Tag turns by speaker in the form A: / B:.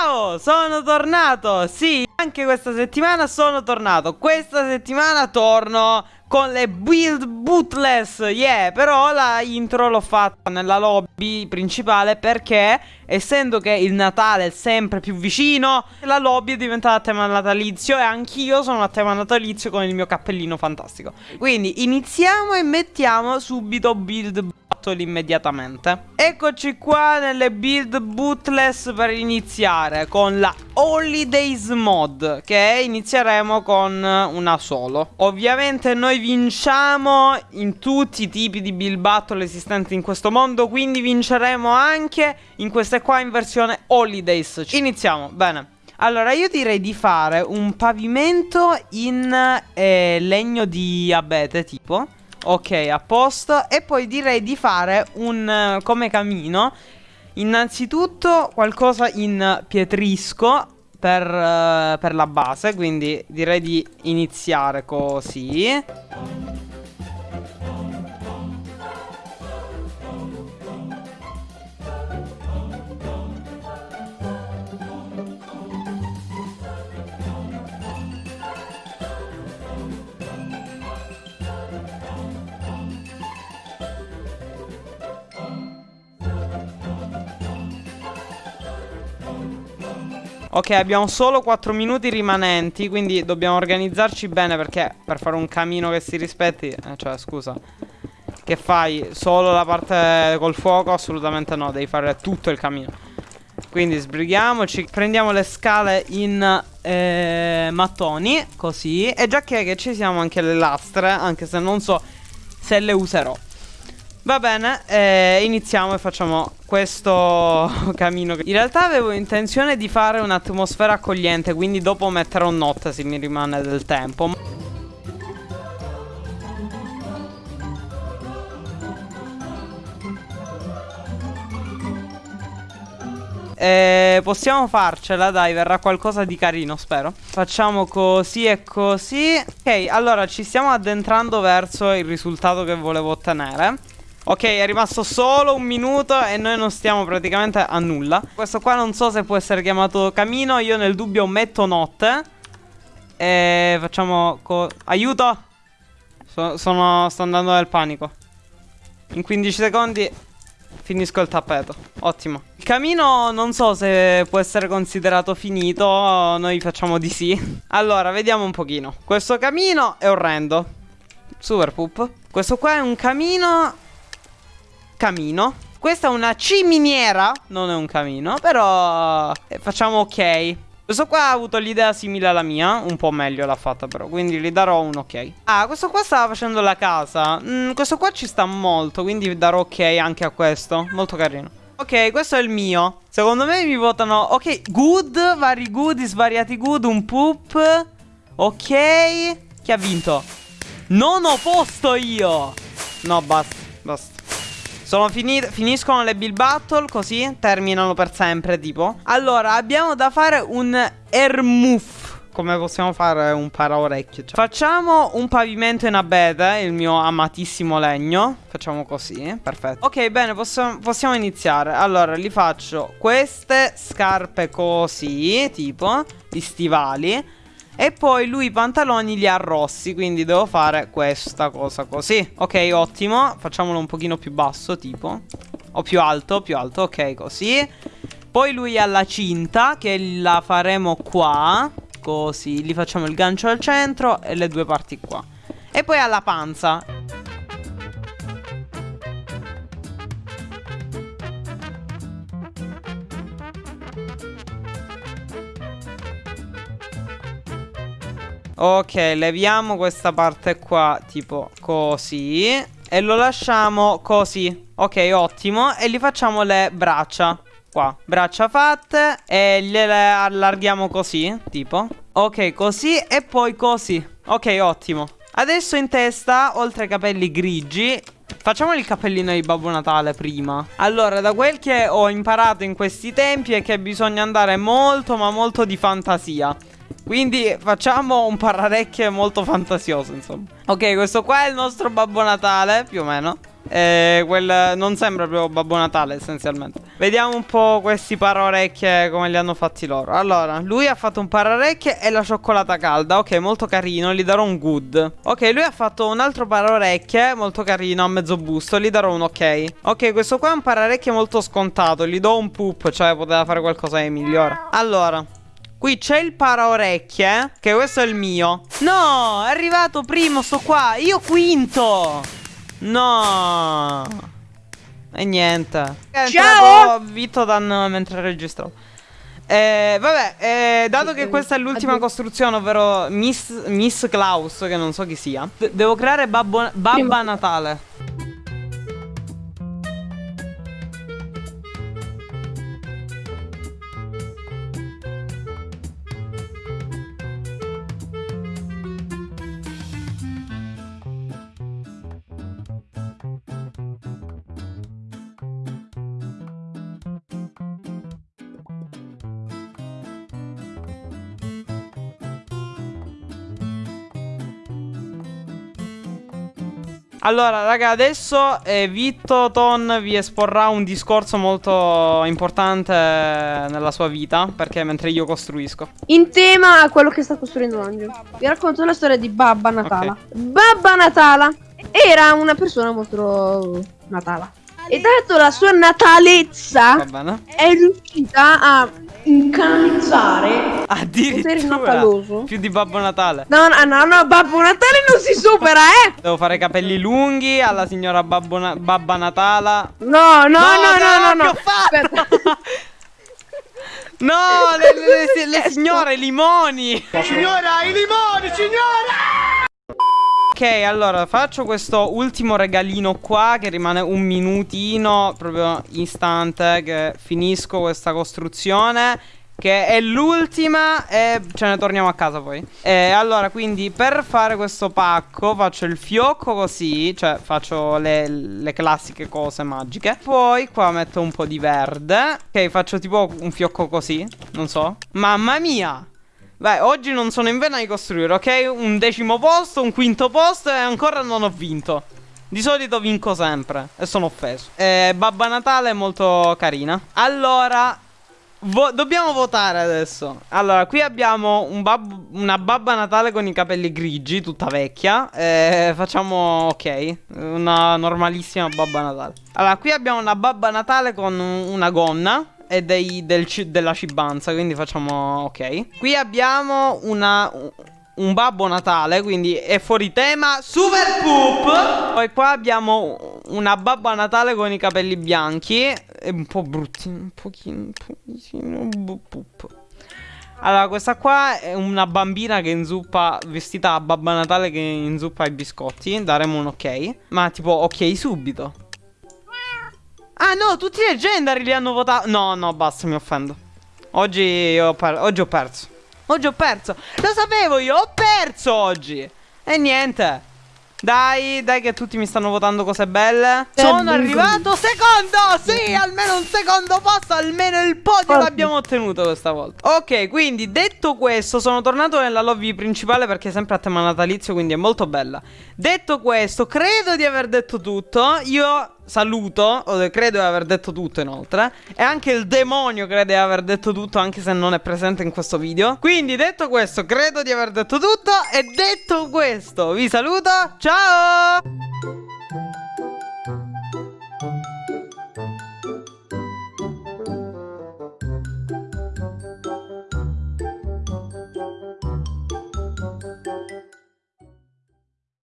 A: Ciao, sono tornato. Sì, anche questa settimana sono tornato. Questa settimana torno con le build bootless, yeah, però la intro l'ho fatta nella lobby principale perché essendo che il Natale è sempre più vicino, la lobby è diventata a tema natalizio e anch'io sono a tema natalizio con il mio cappellino fantastico. Quindi iniziamo e mettiamo subito build battle immediatamente. Eccoci qua nelle build bootless per iniziare con la Holidays mod che inizieremo con una solo. Ovviamente noi vinciamo in tutti i tipi di build battle esistenti in questo mondo, quindi vinceremo anche in queste qua in versione Holidays. Iniziamo, bene. Allora, io direi di fare un pavimento in eh, legno di abete, tipo. Ok, a posto. E poi direi di fare un, come camino, innanzitutto qualcosa in pietrisco per, uh, per la base. Quindi direi di iniziare così. Ok, abbiamo solo 4 minuti rimanenti, quindi dobbiamo organizzarci bene perché per fare un camino che si rispetti, eh, cioè scusa, che fai solo la parte col fuoco? Assolutamente no, devi fare tutto il camino. Quindi sbrighiamoci, prendiamo le scale in eh, mattoni, così, e già che, che ci siamo anche le lastre, anche se non so se le userò. Va bene, eh, iniziamo e facciamo questo camino. In realtà avevo intenzione di fare un'atmosfera accogliente, quindi dopo metterò notte se mi rimane del tempo. Eh, possiamo farcela, dai, verrà qualcosa di carino, spero. Facciamo così e così. Ok, allora ci stiamo addentrando verso il risultato che volevo ottenere. Ok, è rimasto solo un minuto e noi non stiamo praticamente a nulla. Questo qua non so se può essere chiamato camino. Io nel dubbio metto notte. E facciamo... Aiuto! So sono, sto andando nel panico. In 15 secondi finisco il tappeto. Ottimo. Il camino non so se può essere considerato finito. Noi facciamo di sì. Allora, vediamo un pochino. Questo camino è orrendo. Super poop. Questo qua è un camino camino. Questa è una ciminiera, non è un camino, però eh, facciamo ok. Questo qua ha avuto l'idea simile alla mia, un po' meglio l'ha fatta però, quindi gli darò un ok. Ah, questo qua stava facendo la casa. Mm, questo qua ci sta molto, quindi darò ok anche a questo. Molto carino. Ok, questo è il mio. Secondo me mi votano... Ok, good, vari good, svariati good, un poop. Ok. Chi ha vinto? Non ho posto io. No, basta, basta. Sono finite, finiscono le build battle così, terminano per sempre tipo. Allora, abbiamo da fare un Ermuff. Come possiamo fare un paraorecchio? Cioè. Facciamo un pavimento in abete, il mio amatissimo legno. Facciamo così, perfetto. Ok, bene, possiamo, possiamo iniziare. Allora, li faccio queste scarpe così, tipo, gli stivali. E poi lui i pantaloni li ha rossi Quindi devo fare questa cosa così. Ok ottimo. Facciamolo un pochino più basso tipo. O più alto più alto. Ok così. Poi lui ha la cinta Che la faremo qua. Così. Gli facciamo il gancio al centro E le due parti qua. E poi ha la panza Ok, leviamo questa parte qua Tipo così E lo lasciamo così. Ok, ottimo E gli facciamo le braccia Qua, braccia fatte E gliele allarghiamo così Tipo. Ok, così e poi così. Ok, ottimo. Adesso in testa, oltre ai capelli grigi Facciamo il cappellino di Babbo Natale prima. Allora, da quel che ho imparato in questi tempi È che bisogna andare molto ma molto di fantasia quindi facciamo un pararecchie molto fantasioso, insomma. Ok, questo qua è il nostro Babbo Natale, più o meno. eh, quel, non sembra proprio Babbo Natale essenzialmente. Vediamo un po' questi paraorecchie come li hanno fatti loro. Allora, lui ha fatto un paraorecchie e la cioccolata calda. Ok, molto carino, gli darò un good. Ok, lui ha fatto un altro paraorecchie Molto carino, a mezzo busto, gli darò un ok. Ok, questo qua è un paraorecchie molto scontato. Gli do un poop, cioè poteva fare qualcosa di migliore. Allora Qui c'è il paraorecchie Che questo è il mio. No, è arrivato primo sto qua. Io quinto. No. E niente.
B: Ciao!
A: Vitodan mentre registravo eh, vabbè, eh, dato che questa è l'ultima costruzione, ovvero Miss, Miss Klaus, che non so chi sia, devo creare Babbo, Babba Natale. Allora, raga, adesso eh, Vitto Ton vi esporrà un discorso molto importante nella sua vita, perché mentre io costruisco.
B: In tema a quello che sta costruendo Angelo. Vi racconto la storia di Babba Natala. Okay. Babba Natala era una persona molto natala. E dato la sua natalezza, è riuscita a incanizzare
A: Addirittura. più di Babbo Natale.
B: No no no no Babbo Natale non si supera eh!
A: Devo fare capelli lunghi alla signora Babbo Na Babba Natala.
B: No no no no no no, no. Aspetta.
A: No le, le, le, le signore i limoni.
C: Signora i limoni signora
A: Ok, allora faccio questo ultimo regalino qua che rimane un minutino, proprio istante che finisco questa costruzione che è l'ultima e ce ne torniamo a casa poi. E Allora quindi per fare questo pacco faccio il fiocco così Cioè faccio le, le, classiche cose magiche. Poi qua metto un po' di verde. Ok faccio tipo un fiocco così Non so. Mamma mia Beh, oggi non sono in vena di costruire, ok? Un decimo posto, un quinto posto e ancora non ho vinto. Di solito vinco sempre e sono offeso. Eh, Babba Natale è molto carina. Allora, vo dobbiamo votare adesso. Allora, qui abbiamo un bab una Babba Natale con i capelli grigi, tutta vecchia. Eh, facciamo, ok, una normalissima Babba Natale. Allora, qui abbiamo una Babba Natale con una gonna e dei, del, della cibanza, quindi facciamo ok. Qui abbiamo una, un Babbo Natale, quindi è fuori tema, super poop. Poi qua abbiamo una Babba Natale con i capelli bianchi, è un po' brutti, un pochino, un pochino poop. Allora, questa qua è una bambina che inzuppa, vestita a Babba Natale che inzuppa i biscotti. Daremo un ok. Ma tipo, ok subito. Ah no, tutti i leggendari li hanno votato No, no, basta, mi offendo. Oggi ho, oggi ho perso. Oggi ho perso. Lo sapevo io, ho perso oggi. E niente. Dai, dai che tutti mi stanno votando cose belle. Sono arrivato secondo! Sì, almeno un secondo posto Almeno il podio l'abbiamo ottenuto questa volta. Ok, quindi detto questo Sono tornato nella lobby principale Perché è sempre a tema natalizio Quindi è molto bella. Detto questo, credo di aver detto tutto. Io saluto, credo di aver detto tutto inoltre. E anche il demonio crede di aver detto tutto anche se non è presente in questo video. Quindi detto questo, credo di aver detto tutto. E detto questo, vi saluto, ciao!